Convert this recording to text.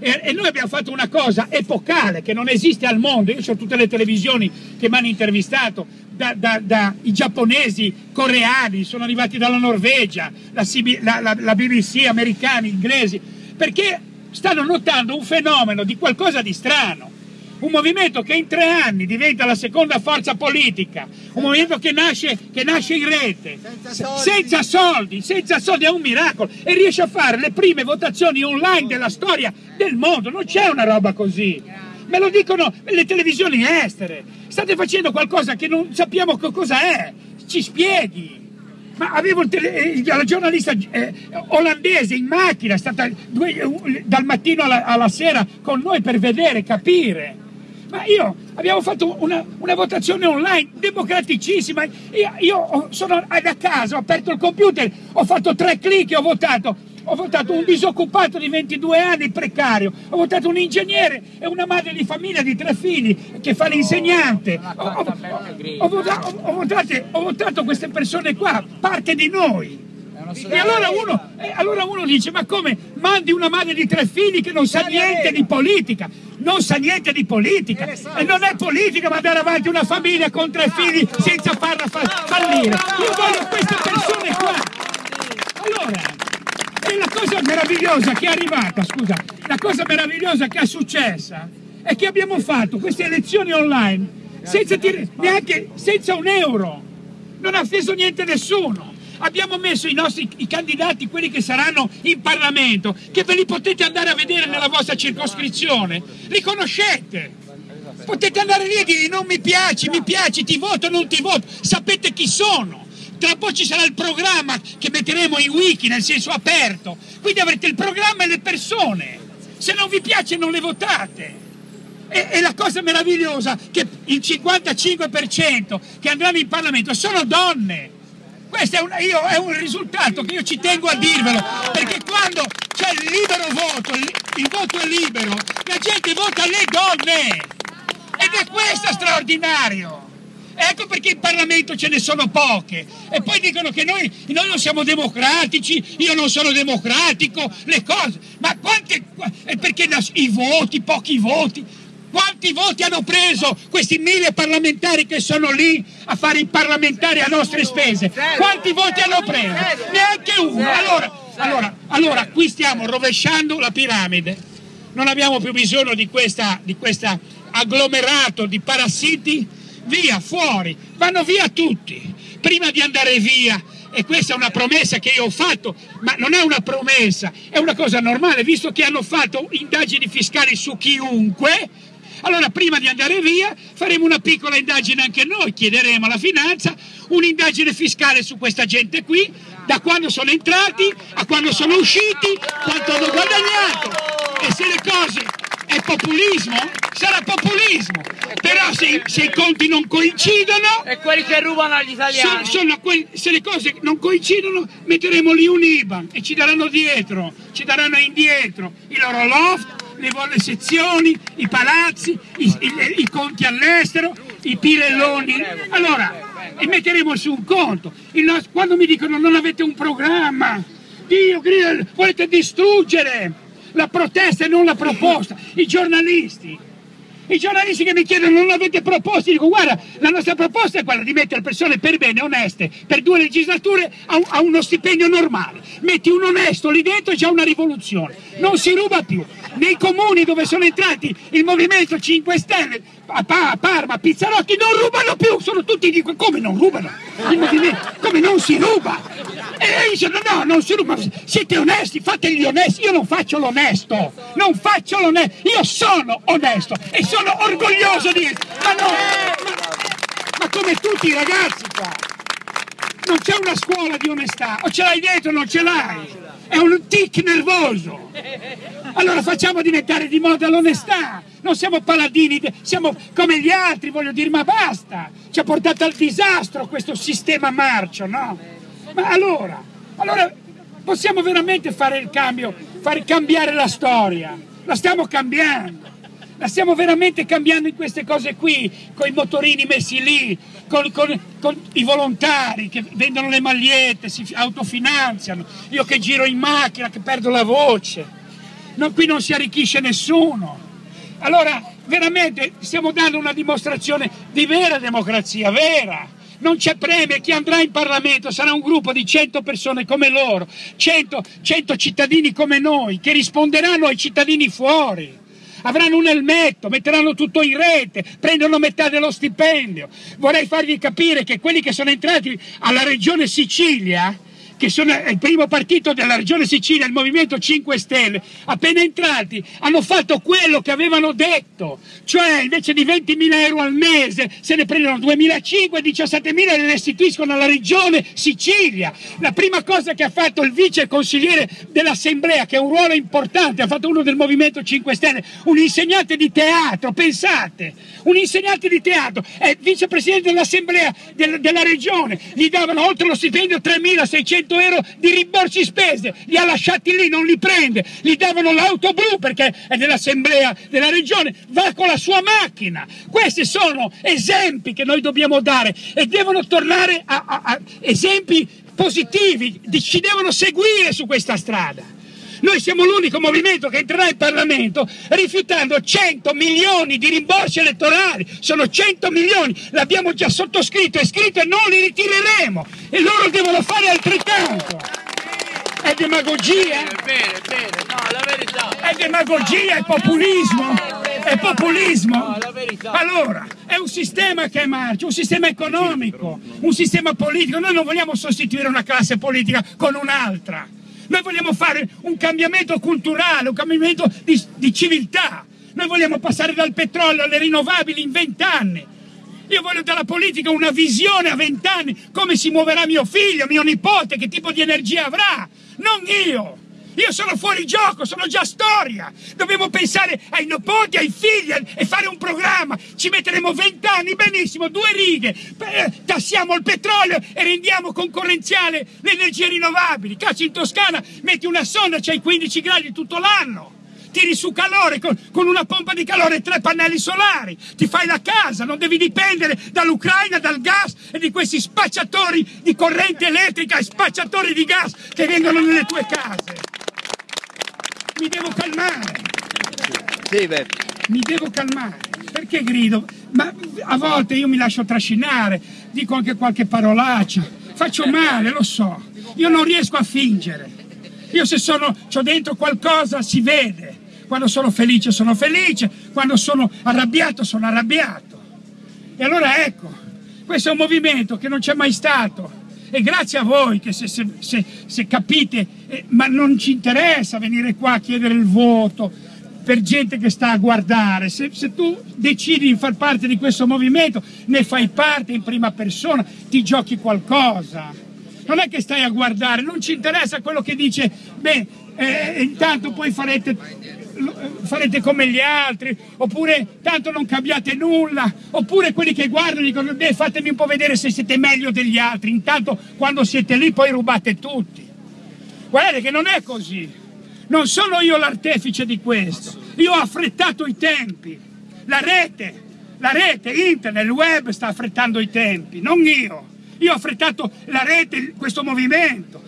E, e, noi abbiamo fatto una cosa epocale che non esiste al mondo. Io ho tutte le televisioni che mi hanno intervistato, da, da, da, giapponesi, coreani, sono arrivati dalla Norvegia, la, la, la BBC, americani, inglesi, perché stanno notando un fenomeno di qualcosa di strano un movimento che in tre anni diventa la seconda forza politica, un movimento che nasce, che nasce in rete, senza soldi. senza soldi, senza soldi, è un miracolo. E riesce a fare le prime votazioni online della storia del mondo, non c'è una roba così. Me lo dicono le televisioni estere, state facendo qualcosa che non sappiamo cosa è, ci spieghi. Ma avevo il tele, la giornalista eh, olandese in macchina, è stata due, dal mattino alla, alla sera con noi per vedere, capire ma io abbiamo fatto una, una votazione online democraticissima. Io, io, sono da casa, ho aperto il computer, ho fatto tre clic e ho votato. Ho votato un disoccupato di 22 anni precario, ho votato un ingegnere e una madre di famiglia di tre figli che fa l'insegnante. Ho, ho, ho, votato, ho votato queste persone qua, parte di noi. E allora uno, allora uno, dice, ma come mandi una madre di tre figli che non sa niente di politica? Non sa niente di politica. E non è politica mandare avanti una famiglia con tre figli senza farla fallire. Io voglio queste persone qua. Allora, e la cosa meravigliosa che è arrivata, scusa, la cosa meravigliosa che è successa è che abbiamo fatto queste elezioni online senza, neanche, senza un euro. Non ha offeso niente nessuno abbiamo messo i nostri i candidati, quelli che saranno in Parlamento, che ve li potete andare a vedere nella vostra circoscrizione, li conoscete. Potete andare lì e dire non mi piaci, mi piaci, ti voto, non ti voto, sapete chi sono. Tra un po' ci sarà il programma che metteremo in wiki, nel senso aperto. Quindi avrete il programma e le persone. Se non vi piace non le votate. E, e, la cosa meravigliosa è che il 55% che andranno in Parlamento sono donne. Questo è un, io, è un, risultato che io ci tengo a dirvelo, perché quando c'è il libero voto, il, voto è libero, la gente vota le donne. Ed è questo straordinario. Ecco perché in Parlamento ce ne sono poche. E poi dicono che noi, noi non siamo democratici, io non sono democratico, le cose. Ma quante... Perché i voti, pochi voti. Quanti voti hanno preso questi mille parlamentari che sono lì a fare i parlamentari a nostre spese? Quanti voti hanno preso? Neanche uno. Allora, allora, allora qui stiamo rovesciando la piramide. Non abbiamo più bisogno di questo di questa agglomerato di parassiti. Via, fuori. Vanno via tutti. Prima di andare via e questa è una promessa che io ho fatto, ma non è una promessa, è una cosa normale, visto che hanno fatto indagini fiscali su chiunque, allora prima di andare via faremo una piccola indagine anche noi, chiederemo alla finanza un'indagine fiscale su questa gente qui, da quando sono entrati a quando sono usciti, quanto hanno guadagnato e se le cose è populismo, sarà populismo. Però se, se, i conti non coincidono... E quelli che rubano agli italiani. So, quelli, se le cose non coincidono metteremo lì un IBAN e ci daranno dietro, ci daranno indietro i loro loft, le volle sezioni, i palazzi, i, i, i conti all'estero, i pirelloni. Allora, e metteremo su un conto. Nostro, quando mi dicono non avete un programma, Dio volete distruggere la protesta e non la proposta. I giornalisti, i giornalisti che mi chiedono non avete proposte, dico guarda, la nostra proposta è quella di mettere persone per bene, oneste, per due legislature a, a uno stipendio normale. Metti un onesto lì dentro è già una rivoluzione, non si ruba più. Nei comuni dove sono entrati il Movimento 5 Stelle, a, a Parma, Pizzarotti, non rubano più, sono tutti di come non rubano? Il movimento, come non si ruba? E dicono no, non si ruba, siete onesti, fate gli onesti, io non faccio l'onesto, non faccio l'onesto, io sono onesto e sono orgoglioso di ma no, ma, ma come tutti i ragazzi qua, non c'è una scuola di onestà, o ce l'hai dietro o non ce l'hai, è un tic nervoso, allora facciamo diventare di moda l'onestà, non siamo paladini, siamo come gli altri, voglio dire, ma basta, ci ha portato al disastro questo sistema marcio, no? Ma allora, allora possiamo veramente fare il cambio, fare cambiare la storia, la stiamo cambiando. La stiamo veramente cambiando in queste cose qui, con i motorini messi lì, con, con, con, i volontari che vendono le magliette, si autofinanziano, io che giro in macchina, che perdo la voce. non, qui non si arricchisce nessuno. Allora, veramente stiamo dando una dimostrazione di vera democrazia, vera. Non c'è premio, chi andrà in Parlamento sarà un gruppo di 100 persone come loro, 100, 100 cittadini come noi, che risponderanno ai cittadini fuori avranno un elmetto, metteranno tutto in rete, prendono metà dello stipendio. Vorrei farvi capire che quelli che sono entrati alla regione Sicilia che sono il primo partito della regione Sicilia, il Movimento 5 Stelle, appena entrati hanno fatto quello che avevano detto, cioè invece di 20.000 euro al mese se ne prendono 2.500 e 17.000 e le restituiscono alla regione Sicilia. La prima cosa che ha fatto il vice consigliere dell'Assemblea, che è un ruolo importante, ha fatto uno del Movimento 5 Stelle, un insegnante di teatro, pensate, un insegnante di teatro, è vicepresidente dell'Assemblea del, della regione, gli davano oltre lo stipendio 3.600 100 euro di rimborsi spese, li ha lasciati lì, non li prende, gli davano l'auto blu perché è dell'assemblea della regione, va con la sua macchina. Questi sono esempi che noi dobbiamo dare e devono tornare a, a, a esempi positivi, ci devono seguire su questa strada. Noi siamo l'unico movimento che entrerà in Parlamento rifiutando 100 milioni di rimborsi elettorali. Sono 100 milioni, l'abbiamo già sottoscritto e scritto e non li ritireremo. E loro devono fare altrettanto. È demagogia? Bene, bene, no, la verità. È demagogia, è populismo? È populismo? Allora, è un sistema che marcia, un sistema economico, un sistema politico. Noi non vogliamo sostituire una classe politica con un'altra. Noi vogliamo fare un cambiamento culturale, un cambiamento di, di civiltà. Noi vogliamo passare dal petrolio alle rinnovabili in vent'anni. Io voglio dalla politica una visione a vent'anni, come si muoverà mio figlio, mio nipote, che tipo di energia avrà, non io. Io sono fuori gioco, sono già storia. Dobbiamo pensare ai nipoti, ai figli e fare un programma. Ci metteremo vent'anni, benissimo, due righe. Tassiamo il petrolio e rendiamo concorrenziale le energie rinnovabili. Cazzo, in Toscana metti una sonda, c'hai 15 gradi tutto l'anno tiri su calore con, con, una pompa di calore e tre pannelli solari, ti fai la casa, non devi dipendere dall'Ucraina, dal gas e di questi spacciatori di corrente elettrica e spacciatori di gas che vengono nelle tue case mi devo calmare. Sì, beh. Mi devo calmare. Perché grido? Ma a volte io mi lascio trascinare, dico anche qualche parolaccia, faccio male, lo so. Io non riesco a fingere. Io se sono, ho dentro qualcosa si vede. Quando sono felice sono felice, quando sono arrabbiato sono arrabbiato. E allora ecco, questo è un movimento che non c'è mai stato e grazie a voi che se, se, se, se capite, eh, ma non ci interessa venire qua a chiedere il voto per gente che sta a guardare, se, tu decidi di far parte di questo movimento, ne fai parte in prima persona, ti giochi qualcosa. Non è che stai a guardare, non ci interessa quello che dice, beh, eh, intanto poi farete farete come gli altri, oppure tanto non cambiate nulla, oppure quelli che guardano dicono beh fatemi un po' vedere se siete meglio degli altri, intanto quando siete lì poi rubate tutti. Guardate che non è così, non sono io l'artefice di questo, io ho affrettato i tempi, la rete, la rete, internet, il web sta affrettando i tempi, non io. Io ho affrettato la rete, questo movimento,